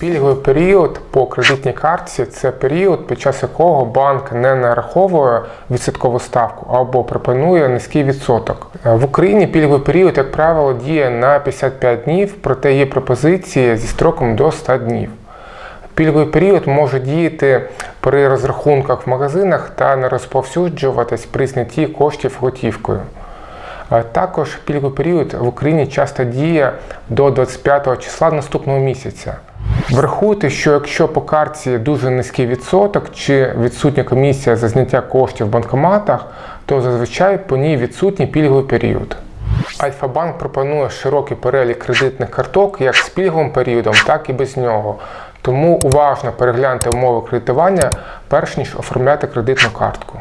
Пільговий період по кредитній картці це період, під час якого банк не нараховує відсоткову ставку або пропонує низький відсоток. В Україні пільговий період, як правило, діє на 55 днів, проте є пропозиції зі строком до 100 днів. Пільговий період може діяти при розрахунках в магазинах та не розповсюджуватись при знятті коштів готівкою. Також пільговий період в Україні часто діє до 25 числа наступного місяця. Врахуйте, що якщо по картці дуже низький відсоток чи відсутня комісія за зняття коштів в банкоматах, то зазвичай по ній відсутній пільговий період. Альфа-банк пропонує широкий перелік кредитних карток як з пільговим періодом, так і без нього. Тому уважно перегляньте умови кредитування, перш ніж оформляти кредитну картку.